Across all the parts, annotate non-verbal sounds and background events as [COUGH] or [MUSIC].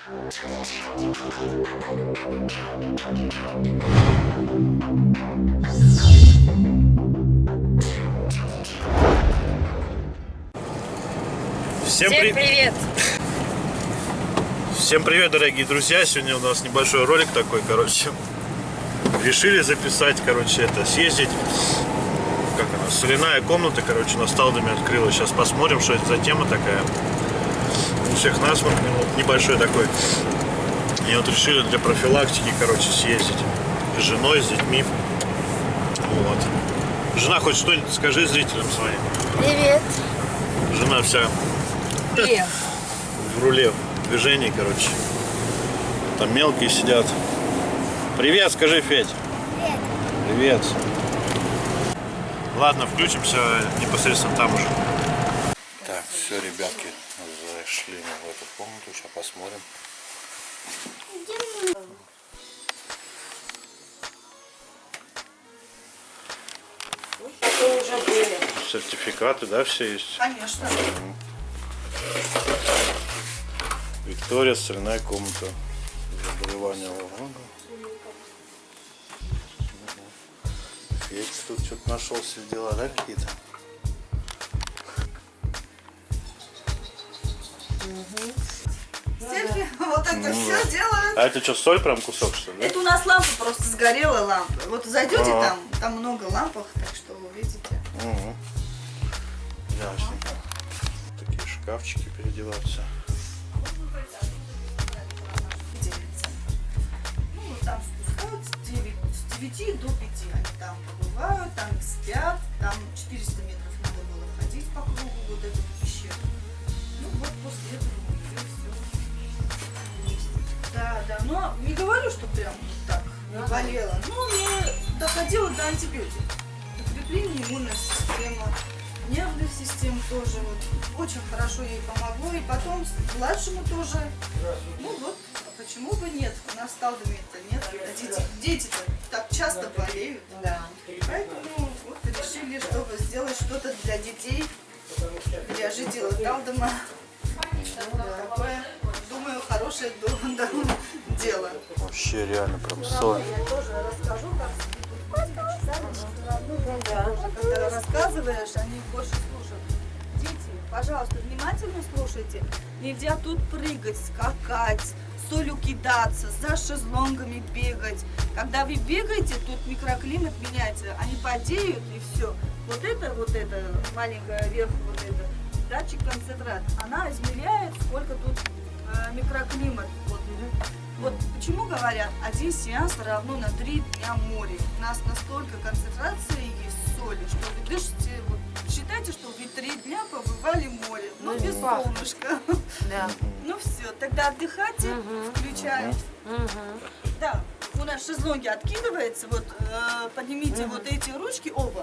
Всем, Всем при- привет! Всем привет, дорогие друзья! Сегодня у нас небольшой ролик такой, короче. Решили записать, короче, это, съездить. Как она, соляная комната, короче, на Сталдоме открылась. Сейчас посмотрим, что это за тема такая. У всех насморк ну, небольшой такой. И вот решили для профилактики, короче, съездить. С женой, с детьми. Вот. Жена, хоть что-нибудь скажи зрителям своим. Привет! Жена вся Привет! [LAUGHS] в руле движений, короче. Там мелкие сидят. Привет, скажи, Федь. Привет. Привет. Ладно, включимся непосредственно там уже. Так, все, ребятки, зашли мы в эту комнату. Сейчас посмотрим. Это уже были. Сертификаты, да, все есть? Конечно. Виктория, соляная комната. Заболевания Лавага. Федь тут что-то нашел все дела, да, какие-то? Сельфи, [LAUGHS] вот это Ну все да. делают. А это что, соль прям кусок, что ли? Это у нас лампа просто сгорела лампа. Вот зайдете Ага. там, там много лампах, так что увидите. Угу. Ясненько. Такие шкафчики переодеваться. Ну, вот там спускаются 9, с 9 до 5 они там побывают, там спят, там 400 метров надо было ходить по кругу вот эту Да, да, но не говорю, что прям так не болела. Ну, не доходила до антибиотиков. Укрепление иммунной системы, нервной системы тоже. Вот, очень хорошо ей помогло. И потом младшему тоже. Ну вот, а почему бы нет? У нас сталдами-то нет. А дети, дети-то так часто болеют. Да. Поэтому вот решили, чтобы сделать что-то для детей, для жителей Талдома. Такое, думаю, хорошее до- до- дело. Вообще реально прям соль. Я тоже расскажу, как когда рассказываешь, они больше слушают. Дети, пожалуйста, внимательно слушайте. Нельзя тут прыгать, скакать, солью кидаться, за шезлонгами бегать. Когда вы бегаете, тут микроклимат меняется, они подеют и все. Вот это, вот это, маленькая вверху вот это, датчик концентрат, она измеряет, сколько тут э, микроклимат. Вот, вот почему говорят, один сеанс равно на три дня море. У нас настолько концентрация есть соли, что вы дышите, вот, считайте, что вы три дня побывали в море, но без пахнет. солнышка. Да. [LAUGHS] Ну все, тогда отдыхайте, Мгм. включаем. Да, у нас шезлонги откидывается, вот э, поднимите вот эти ручки оба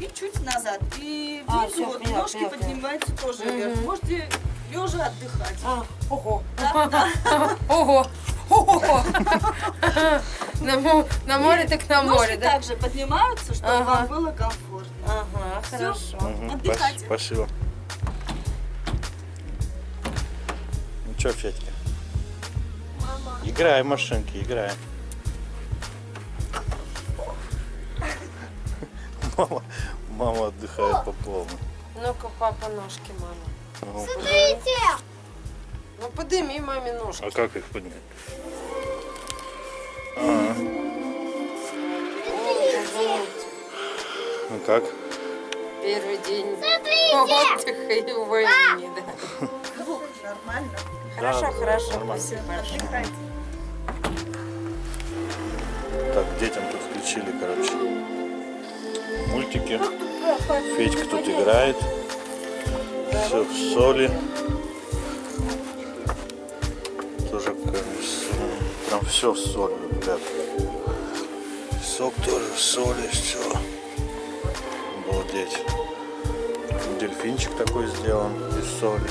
и чуть назад. И А, внизу вот ножки поняла, поднимаются тоже вверх. Можете лежа отдыхать. А, ого. Да, да. [LAUGHS] Ого. [LAUGHS] На, мо- на море так на море, да? также поднимаются, чтобы Ага. вам было комфортно. Ага, хорошо. Спас- Спасибо. Ну что, Федька? Играй в машинки, играй. Мама, мама отдыхает по полной. Ну-ка, папа, ножки, мама. Ну, Ну, подними маме ножки. а как их поднять? А, ну как? Первый день отдыха и увольнения, да. Нормально. Хорошо, Да, хорошо, нормально. спасибо большое. Так, детям тут включили, короче, мультики. Федька тут играет. Все в соли. Все в соли, ребят. Сок тоже в соли, все. Обалдеть. Дельфинчик такой сделан из соли.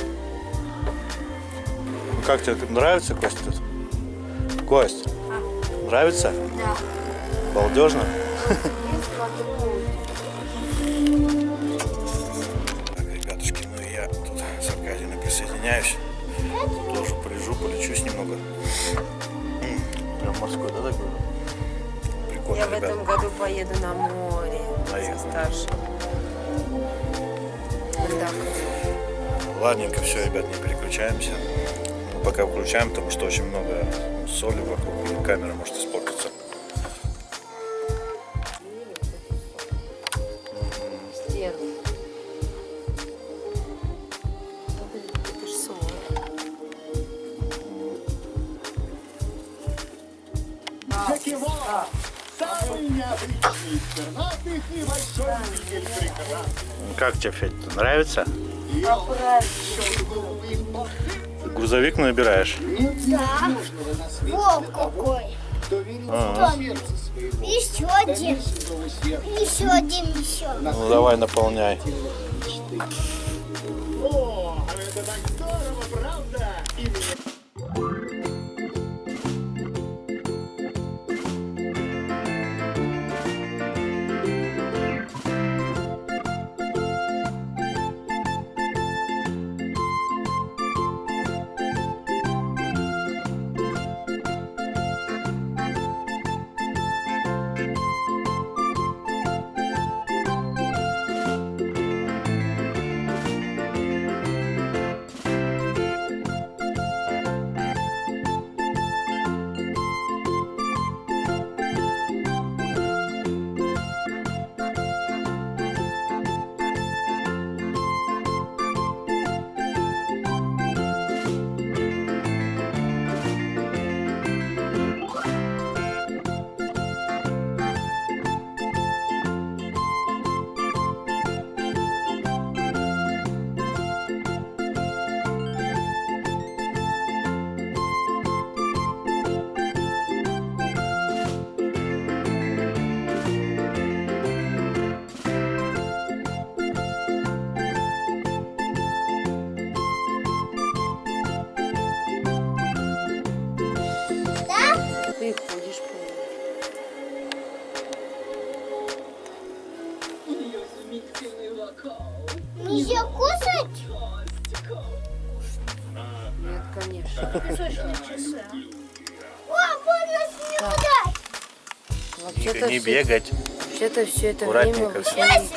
Ну, как тебе нравится, Костя? тут? Кость, нравится? Да. Балдежно? Поеду на море Наверное. со старшим. Так. Ладненько, все, ребят, не переключаемся. Мы пока включаем, потому что очень много соли вокруг, и камера может испортиться. Это ж соль. Самый необычный, пернатый и большой любитель прекрасных. Как тебе, Федь, нравится? Грузовик набираешь? свете Волк какой. сердце своего. Еще Да один. Еще один еще. Ну давай, наполняй. О, Нет, конечно. О, можно снюдать. Вообще-то не бегать. Вообще-то все это время Аккуратненько вы всё. сами-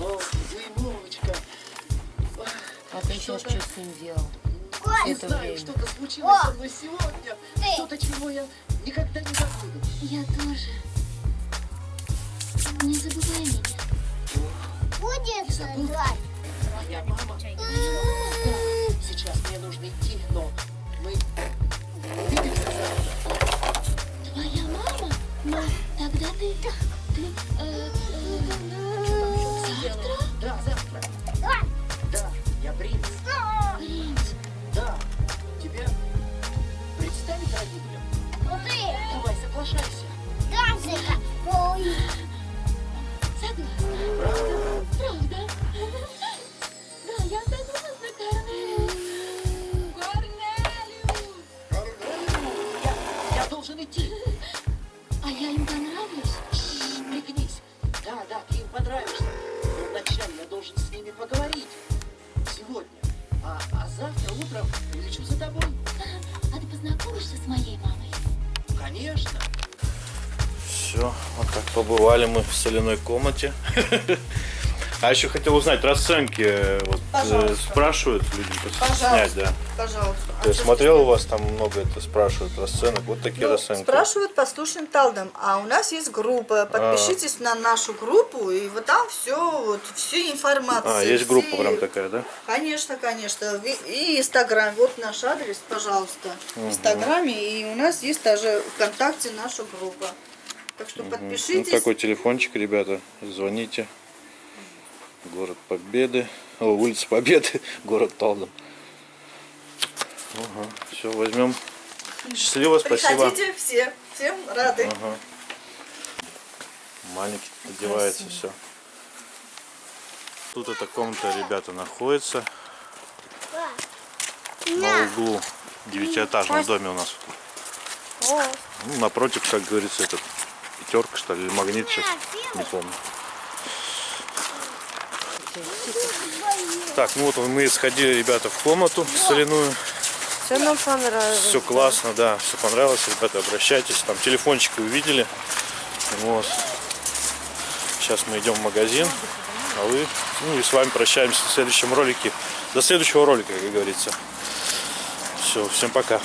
О, Зимовочка, А ты сейчас что с ним делал? не знаю, что-то случилось со мной сегодня. Что-то, чего я никогда не забуду. Я тоже. Не забывай меня. Будет звать. Моя мама. Сейчас мне нужно идти, но мы увидимся завтра. Твоя мама? Ну, завтра утром прилечу за тобой. А ты познакомишься с моей мамой? Конечно. Все, вот так побывали мы в соляной комнате. [LAUGHS] А еще хотел узнать расценки. э, Вот, э, спрашивают люди Пожалуйста. снять, да. Пожалуйста. Я смотрел у вас там много это спрашивают расценок. Вот такие Ну, расценки. спрашивают послушным талдом, а у нас есть группа. Подпишитесь на нашу группу, и вот там все, вот, всю информацию. А, есть группа все- прям такая, да? Конечно, конечно. И Инстаграм. Вот наш адрес, пожалуйста. В Инстаграме. И у нас есть даже ВКонтакте наша группа. Так что Вот подпишитесь. Ну, такой телефончик, ребята. Звоните. Город Победы. О, улица Победы. [LAUGHS] Город Талдом. Ага, все, возьмем. Счастливо, спасибо. Приходите все. Всем рады. Ага. Маленький одевается все. Тут эта комната, ребята, находится на углу девятиэтажном доме у нас. Ну, напротив, как говорится, этот пятерка, что ли, или магнит сейчас, не помню. Так, ну вот мы сходили, ребята, в комнату соляную. Все нам понравилось. Все классно, да, все понравилось, ребята, обращайтесь. Там телефончики увидели. Вот. Сейчас мы идем в магазин, а вы, ну и с вами прощаемся в следующем ролике. До следующего ролика, как говорится. Все, всем пока.